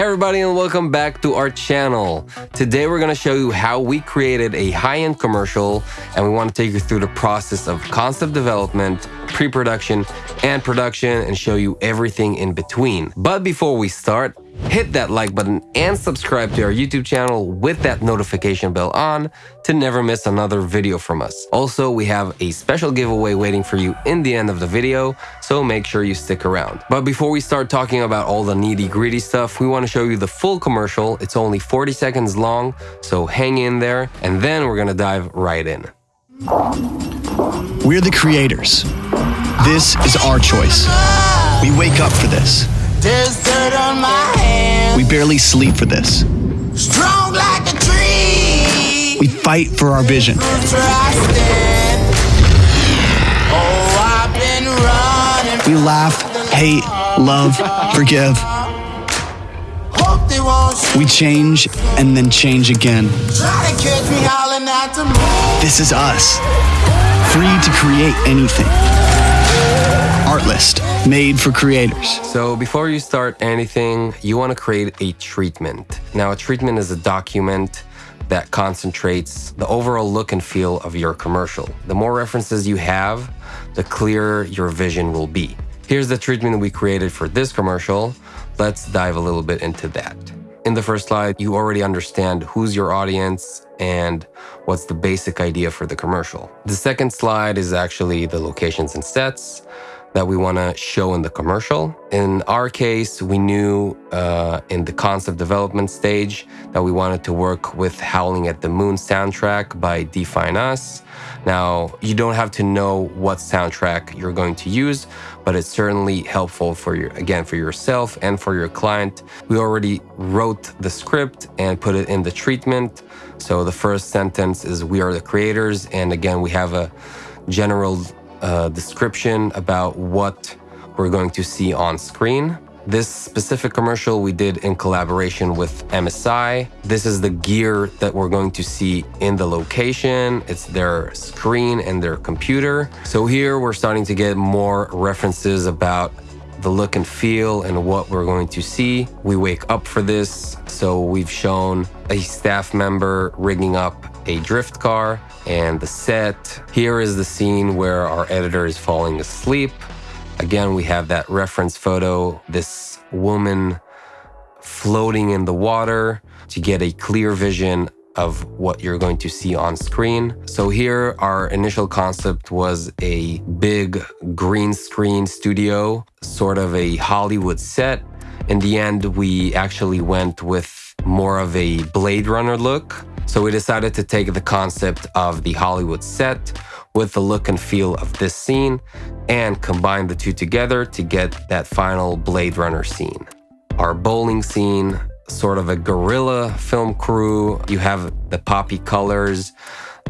Hey everybody and welcome back to our channel. Today we're to show you how we created a high-end commercial and we want to take you through the process of concept development, pre-production, and production and show you everything in between. But before we start, hit that like button and subscribe to our YouTube channel with that notification bell on to never miss another video from us. Also, we have a special giveaway waiting for you in the end of the video, so make sure you stick around. But before we start talking about all the nitty gritty stuff, we want to show you the full commercial. It's only 40 seconds long, so hang in there, and then we're gonna dive right in. We're the creators. This is our choice. We wake up for this. There's dirt on my hands. We barely sleep for this. Strong like a tree. We fight for our vision. That's where I stand. Oh, I've been running. We laugh, hate, love, forgive. Hope they won't. We change and then change again. Try to catch me howling at the moon. This is us. Free to create anything. Artlist, made for creators. So before you start anything, you want to create a treatment. Now, a treatment is a document that concentrates the overall look and feel of your commercial. The more references you have, the clearer your vision will be. Here's the treatment we created for this commercial. Let's dive a little bit into that. In the first slide, you already understand who's your audience and what's the basic idea for the commercial. The second slide is actually the locations and sets that we want to show in the commercial. In our case, we knew uh, in the concept development stage that we wanted to work with Howling at the Moon soundtrack by Define Us. Now, you don't have to know what soundtrack you're going to use, but it's certainly helpful for your, again, for yourself and for your client. We already wrote the script and put it in the treatment. So the first sentence is we are the creators. And again, we have a general uh, description about what we're going to see on screen. This specific commercial we did in collaboration with MSI. This is the gear that we're going to see in the location. It's their screen and their computer. So here we're starting to get more references about the look and feel and what we're going to see. We wake up for this. So we've shown a staff member rigging up a drift car and the set. Here is the scene where our editor is falling asleep. Again, we have that reference photo, this woman floating in the water to get a clear vision of what you're going to see on screen. So here our initial concept was a big green screen studio, sort of a Hollywood set. In the end, we actually went with more of a Blade Runner look. So we decided to take the concept of the Hollywood set with the look and feel of this scene and combine the two together to get that final Blade Runner scene. Our bowling scene, sort of a guerrilla film crew. You have the poppy colors,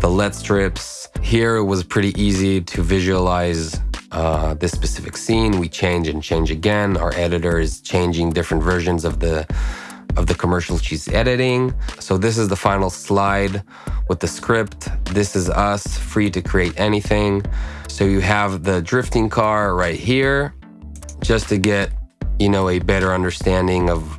the LED strips. Here it was pretty easy to visualize uh, this specific scene. We change and change again. Our editor is changing different versions of the of the commercial she's editing. So this is the final slide with the script. This is us, free to create anything. So you have the drifting car right here, just to get, you know, a better understanding of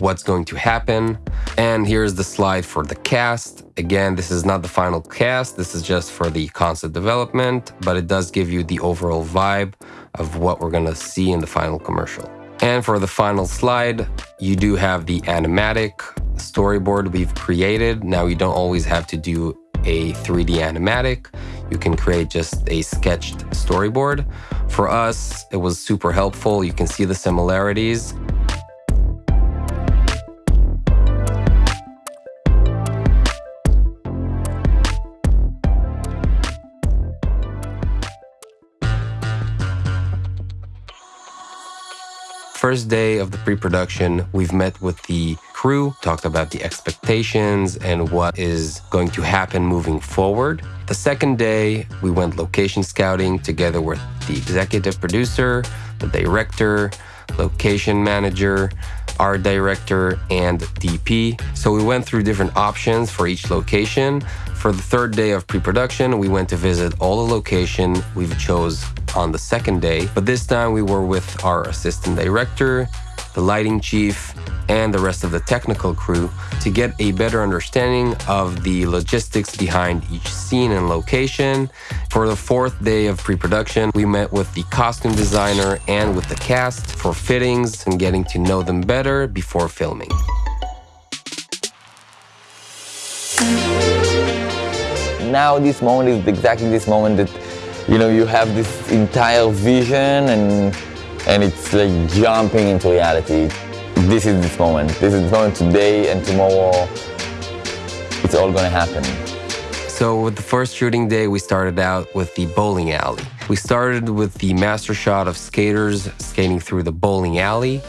what's going to happen. And here's the slide for the cast. Again, this is not the final cast. This is just for the concept development, but it does give you the overall vibe of what we're gonna see in the final commercial. And for the final slide, you do have the animatic storyboard we've created. Now you don't always have to do a 3D animatic. You can create just a sketched storyboard. For us, it was super helpful. You can see the similarities. First day of the pre-production, we've met with the crew, talked about the expectations and what is going to happen moving forward. The second day, we went location scouting together with the executive producer, the director, location manager, art director, and DP. So we went through different options for each location. For the third day of pre-production, we went to visit all the location we've chose on the second day, but this time we were with our assistant director, the lighting chief, and the rest of the technical crew to get a better understanding of the logistics behind each scene and location. For the fourth day of pre production, we met with the costume designer and with the cast for fittings and getting to know them better before filming. Now, this moment is exactly this moment that you know you have this entire vision and and it's like jumping into reality this is this moment. This is this moment today and tomorrow. It's all gonna happen. So with the first shooting day, we started out with the bowling alley. We started with the master shot of skaters skating through the bowling alley.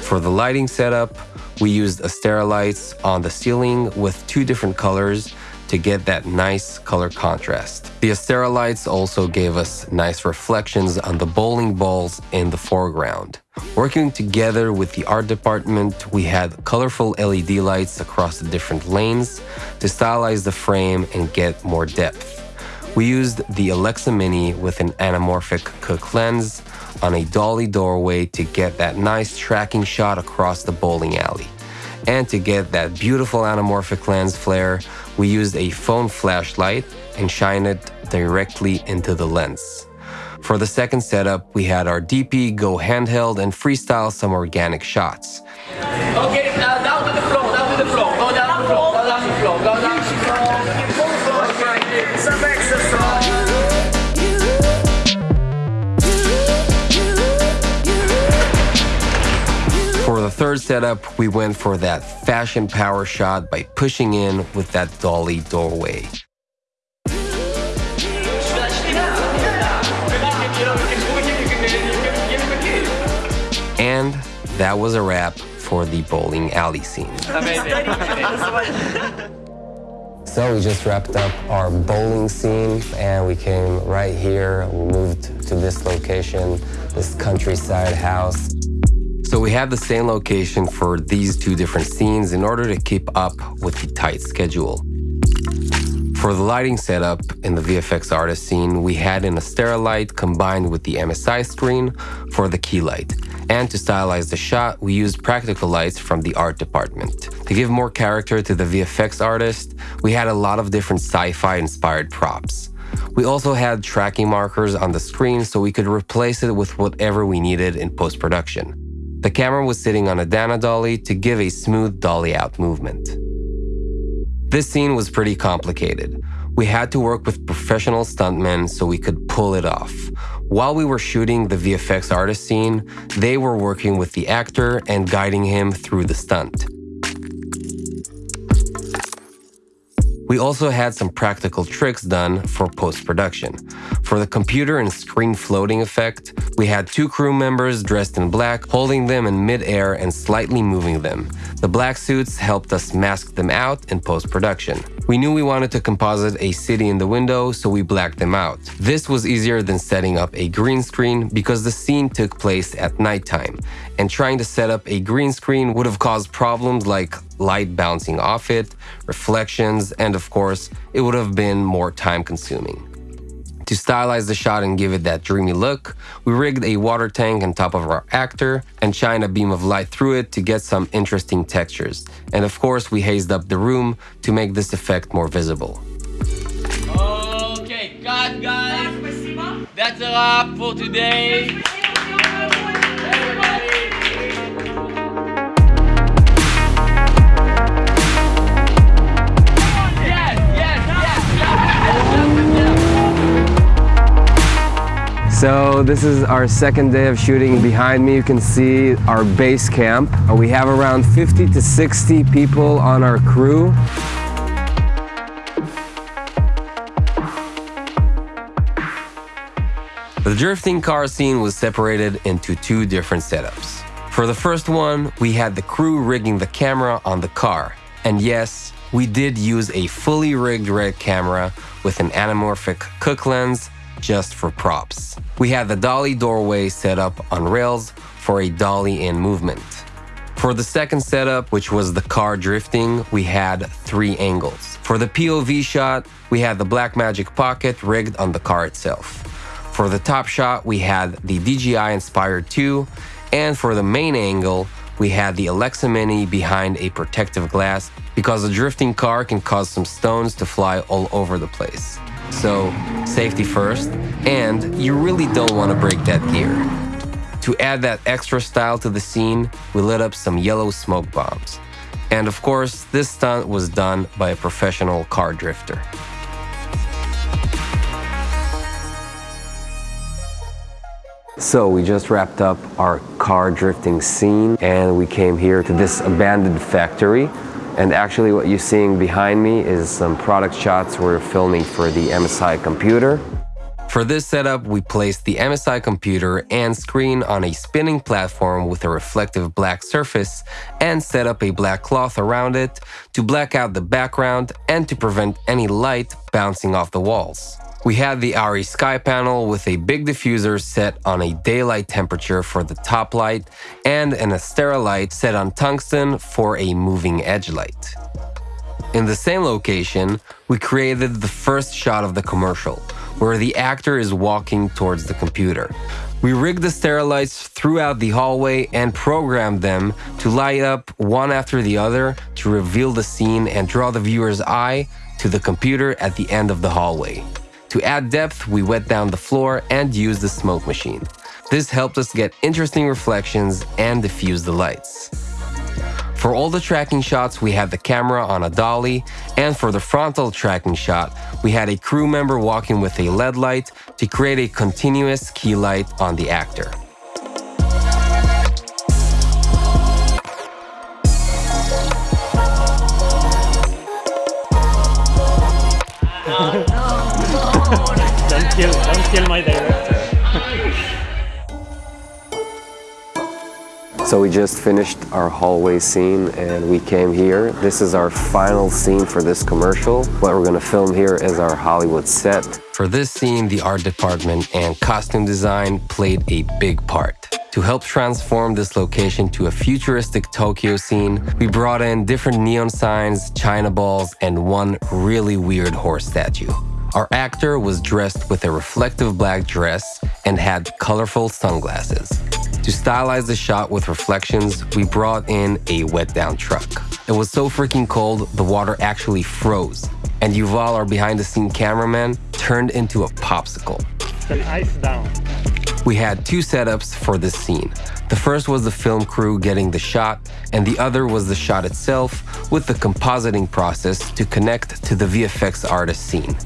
For the lighting setup, we used Astera lights on the ceiling with two different colors to get that nice color contrast. The Astera lights also gave us nice reflections on the bowling balls in the foreground. Working together with the art department, we had colorful LED lights across the different lanes to stylize the frame and get more depth. We used the Alexa Mini with an anamorphic Cooke lens on a dolly doorway to get that nice tracking shot across the bowling alley. And to get that beautiful anamorphic lens flare, we used a phone flashlight and shine it directly into the lens. For the second setup, we had our DP go handheld and freestyle some organic shots. Okay, uh, down to the floor, third setup, we went for that fashion power shot by pushing in with that dolly doorway. And that was a wrap for the bowling alley scene. So we just wrapped up our bowling scene and we came right here. We moved to this location, this countryside house. So we have the same location for these two different scenes in order to keep up with the tight schedule. For the lighting setup in the VFX artist scene, we had an Astera light combined with the MSI screen for the key light. And to stylize the shot, we used practical lights from the art department. To give more character to the VFX artist, we had a lot of different sci-fi inspired props. We also had tracking markers on the screen so we could replace it with whatever we needed in post-production. The camera was sitting on a Dana dolly to give a smooth dolly out movement. This scene was pretty complicated. We had to work with professional stuntmen so we could pull it off. While we were shooting the VFX artist scene, they were working with the actor and guiding him through the stunt. We also had some practical tricks done for post-production. For the computer and screen floating effect, we had two crew members dressed in black holding them in mid-air and slightly moving them. The black suits helped us mask them out in post-production. We knew we wanted to composite a city in the window, so we blacked them out. This was easier than setting up a green screen because the scene took place at nighttime, and trying to set up a green screen would have caused problems like light bouncing off it, reflections, and of course, it would have been more time consuming. To stylize the shot and give it that dreamy look, we rigged a water tank on top of our actor and shined a beam of light through it to get some interesting textures. And of course, we hazed up the room to make this effect more visible. Okay, cut guys. That's a wrap for today. So this is our second day of shooting. Behind me you can see our base camp. Uh, We have around 50 to 60 people on our crew. The drifting car scene was separated into two different setups. For the first one, we had the crew rigging the camera on the car. And yes, we did use a fully rigged red camera with an anamorphic Cooke lens just for props. We had the dolly doorway set up on rails for a dolly in movement. For the second setup, which was the car drifting, we had three angles. For the POV shot, we had the Blackmagic Pocket rigged on the car itself. For the top shot, we had the DJI Inspire 2, And for the main angle, we had the Alexa Mini behind a protective glass because a drifting car can cause some stones to fly all over the place. So, safety first, and you really don't want to break that gear. To add that extra style to the scene, we lit up some yellow smoke bombs. And of course, this stunt was done by a professional car drifter. So we just wrapped up our car drifting scene and we came here to this abandoned factory. And actually what you're seeing behind me is some product shots we're filming for the MSI computer. For this setup, we placed the MSI computer and screen on a spinning platform with a reflective black surface and set up a black cloth around it to black out the background and to prevent any light bouncing off the walls. We had the ARRI sky panel with a big diffuser set on a daylight temperature for the top light and an Astera light set on tungsten for a moving edge light. In the same location, we created the first shot of the commercial, where the actor is walking towards the computer. We rigged the Astera lights throughout the hallway and programmed them to light up one after the other to reveal the scene and draw the viewer's eye to the computer at the end of the hallway. To add depth, we wet down the floor and used the smoke machine. This helped us get interesting reflections and diffuse the lights. For all the tracking shots, we had the camera on a dolly, and for the frontal tracking shot, we had a crew member walking with a LED light to create a continuous key light on the actor. Kill, my director. So we just finished our hallway scene and we came here. This is our final scene for this commercial. What we're gonna film here is our Hollywood set. For this scene, the art department and costume design played a big part. To help transform this location to a futuristic Tokyo scene, we brought in different neon signs, china balls, and one really weird horse statue. Our actor was dressed with a reflective black dress and had colorful sunglasses. To stylize the shot with reflections, we brought in a wet down truck. It was so freaking cold, the water actually froze. And Yuval, our behind the scene cameraman, turned into a popsicle. It's an ice down. We had two setups for this scene. The first was the film crew getting the shot, and the other was the shot itself with the compositing process to connect to the VFX artist scene.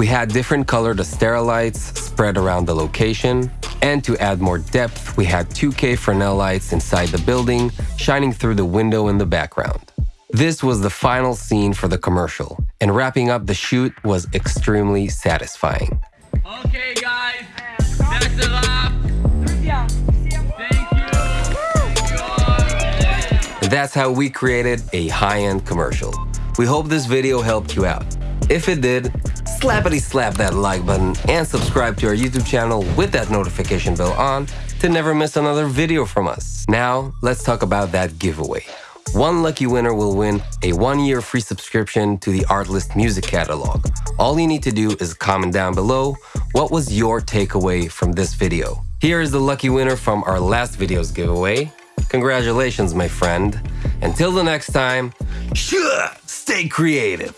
We had different colored Astera lights spread around the location, and to add more depth, we had 2K Fresnel lights inside the building, shining through the window in the background. This was the final scene for the commercial, and wrapping up the shoot was extremely satisfying. Okay, guys, that's a wrap. Thank you. Thank you all. And that's how we created a high-end commercial. We hope this video helped you out. If it did, slappity slap that like button and subscribe to our YouTube channel with that notification bell on to never miss another video from us. Now, let's talk about that giveaway. One lucky winner will win a one-year free subscription to the Artlist music catalog. All you need to do is comment down below what was your takeaway from this video. Here is the lucky winner from our last video's giveaway. Congratulations, my friend. Until the next time, sure, stay creative.